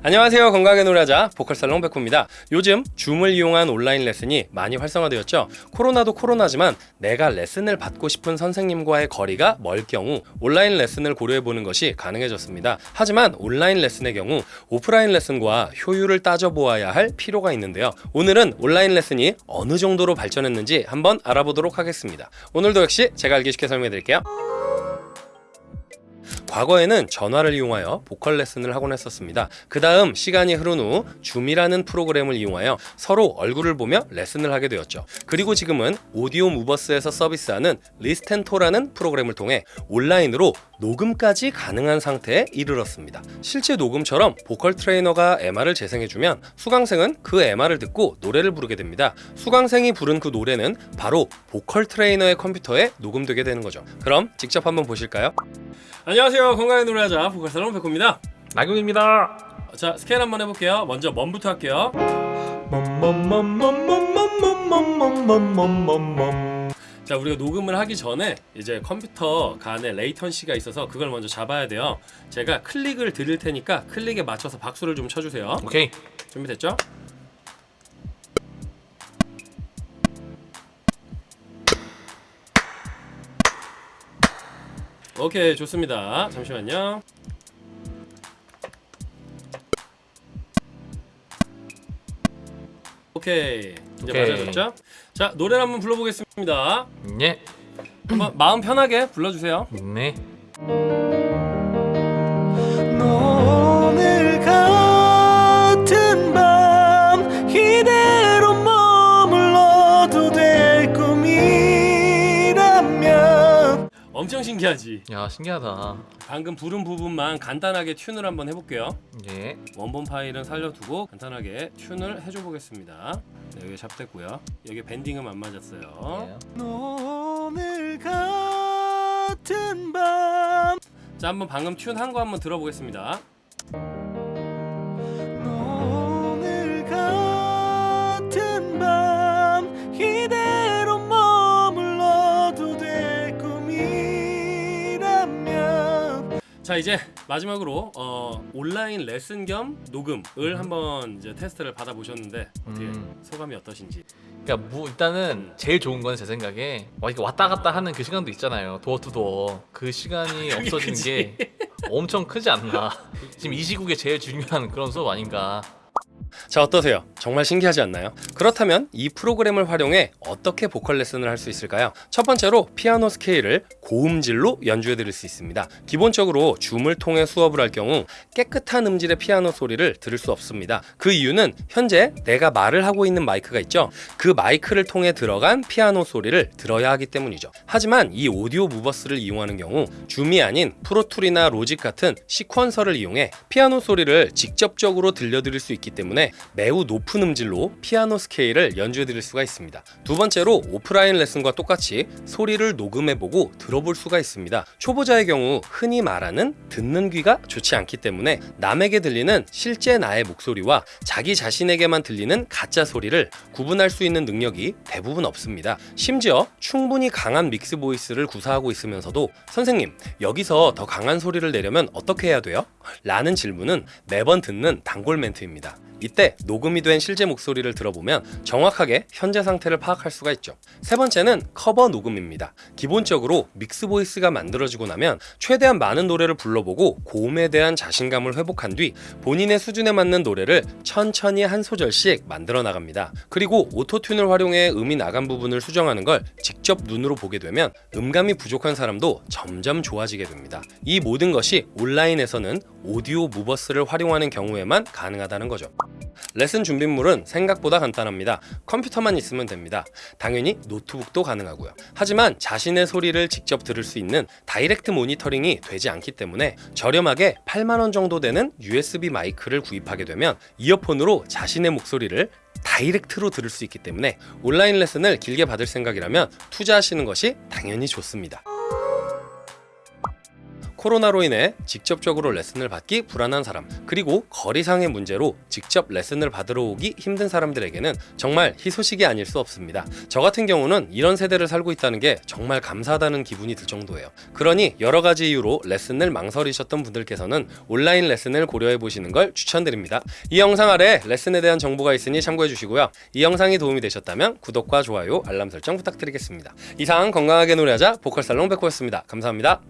안녕하세요. 건강하게 노래하자 보컬살롱 백호입니다. 요즘 줌을 이용한 온라인 레슨이 많이 활성화되었죠. 코로나도 코로나지만 내가 레슨을 받고 싶은 선생님과의 거리가 멀 경우 온라인 레슨을 고려해보는 것이 가능해졌습니다. 하지만 온라인 레슨의 경우 오프라인 레슨과 효율을 따져보아야 할 필요가 있는데요. 오늘은 온라인 레슨이 어느 정도로 발전했는지 한번 알아보도록 하겠습니다. 오늘도 역시 제가 알기 쉽게 설명해 드릴게요 과거에는 전화를 이용하여 보컬 레슨을 하곤 했었습니다. 그 다음 시간이 흐른 후 줌이라는 프로그램을 이용하여 서로 얼굴을 보며 레슨을 하게 되었죠. 그리고 지금은 Audiomovers에서 서비스하는 Listento라는 프로그램을 통해 온라인으로 녹음까지 가능한 상태에 이르렀습니다. 실제 녹음처럼 보컬 트레이너가 MR을 재생해주면 수강생은 그 MR을 듣고 노래를 부르게 됩니다. 수강생이 부른 그 노래는 바로 보컬 트레이너의 컴퓨터에 녹음되게 되는 거죠. 그럼 직접 한번 보실까요? 안녕하세요. 건강의 노래하자. 보컬살롱 백호입니다. 나경입니다. 자 스캔 한번 해볼게요. 먼저 멈부터 할게요. 자 우리가 녹음을 하기 전에 이제 컴퓨터 간에 레이턴시가 있어서 그걸 먼저 잡아야 돼요. 제가 클릭을 드릴 테니까 클릭에 맞춰서 박수를 좀 쳐주세요. 오케이. 준비됐죠? 오케이 좋습니다 잠시만요 오케이 이제 오케이. 맞아졌죠? 자 노래를 한번 불러보겠습니다 예. 한번 마음 편하게 불러주세요 네. 엄청 신기하지? 야 신기하다. 방금 부른 부분만 간단하게 튜를 한번 해볼게요 예. 원본 파일은 살려두고 간단하게 튠을 해줘 보겠습니다 네, 여기 샵됐고요 여기 밴딩은 안 맞았어요 예. 오늘 같은 밤자 한번 방금 튠 한 거 한번 들어보겠습니다 자 이제 마지막으로 어, 온라인 레슨 겸 녹음을 한번 이제 테스트를 받아보셨는데 어떻게 음. 소감이 어떠신지 그러니까 뭐 일단은 제일 좋은 건 제 생각에 왔다 갔다 하는 그 시간도 있잖아요. 도어 투 도어. 그 시간이 없어지는 그치. 게 엄청 크지 않나. 지금 이 시국에 제일 중요한 그런 수업 아닌가. 자 어떠세요? 정말 신기하지 않나요? 그렇다면 이 프로그램을 활용해 어떻게 보컬 레슨을 할 수 있을까요? 첫 번째로 피아노 스케일을 고음질로 연주해 드릴 수 있습니다. 기본적으로 줌을 통해 수업을 할 경우 깨끗한 음질의 피아노 소리를 들을 수 없습니다. 그 이유는 현재 내가 말을 하고 있는 마이크가 있죠. 그 마이크를 통해 들어간 피아노 소리를 들어야 하기 때문이죠. 하지만 이 Audiomovers를 이용하는 경우 줌이 아닌 Pro Tool이나 Logic 같은 sequencer를 이용해 피아노 소리를 직접적으로 들려드릴 수 있기 때문에 매우 높은 음질로 피아노 스케일을 연주해 드릴 수가 있습니다. 두 번째로 오프라인 레슨과 똑같이 소리를 녹음해보고 들어볼 수가 있습니다. 초보자의 경우 흔히 말하는 듣는 귀가 좋지 않기 때문에 남에게 들리는 실제 나의 목소리와 자기 자신에게만 들리는 가짜 소리를 구분할 수 있는 능력이 대부분 없습니다. 심지어 충분히 강한 mix voice를 구사하고 있으면서도 선생님 여기서 더 강한 소리를 내려면 어떻게 해야 돼요? 라는 질문은 매번 듣는 단골 멘트입니다. 이때 녹음이 된 실제 목소리를 들어보면 정확하게 현재 상태를 파악할 수가 있죠. 세 번째는 커버 녹음입니다. 기본적으로 mix voice가 만들어지고 나면 최대한 많은 노래를 불러보고 고음에 대한 자신감을 회복한 뒤 본인의 수준에 맞는 노래를 천천히 한 소절씩 만들어 나갑니다. 그리고 Auto-Tune을 활용해 음이 나간 부분을 수정하는 걸 직접 눈으로 보게 되면 음감이 부족한 사람도 점점 좋아지게 됩니다. 이 모든 것이 온라인에서는 Audiomovers를 활용하는 경우에만 가능하다는 거죠. 레슨 준비물은 생각보다 간단합니다. 컴퓨터만 있으면 됩니다. 당연히 노트북도 가능하고요. 하지만 자신의 소리를 직접 들을 수 있는 direct 모니터링이 되지 않기 때문에 저렴하게 8만원 정도 되는 USB 마이크를 구입하게 되면 이어폰으로 자신의 목소리를 direct로 들을 수 있기 때문에 온라인 레슨을 길게 받을 생각이라면 투자하시는 것이 당연히 좋습니다. 코로나로 인해 직접적으로 레슨을 받기 불안한 사람, 그리고 거리상의 문제로 직접 레슨을 받으러 오기 힘든 사람들에게는 정말 희소식이 아닐 수 없습니다. 저 같은 경우는 이런 세대를 살고 있다는 게 정말 감사하다는 기분이 들 정도예요. 그러니 여러 가지 이유로 레슨을 망설이셨던 분들께서는 온라인 레슨을 고려해 보시는 걸 추천드립니다. 이 영상 아래 레슨에 대한 정보가 있으니 참고해 주시고요. 이 영상이 도움이 되셨다면 구독과 좋아요, 알람 설정 부탁드리겠습니다. 이상 건강하게 노래하자 보컬 살롱 백호였습니다. 감사합니다.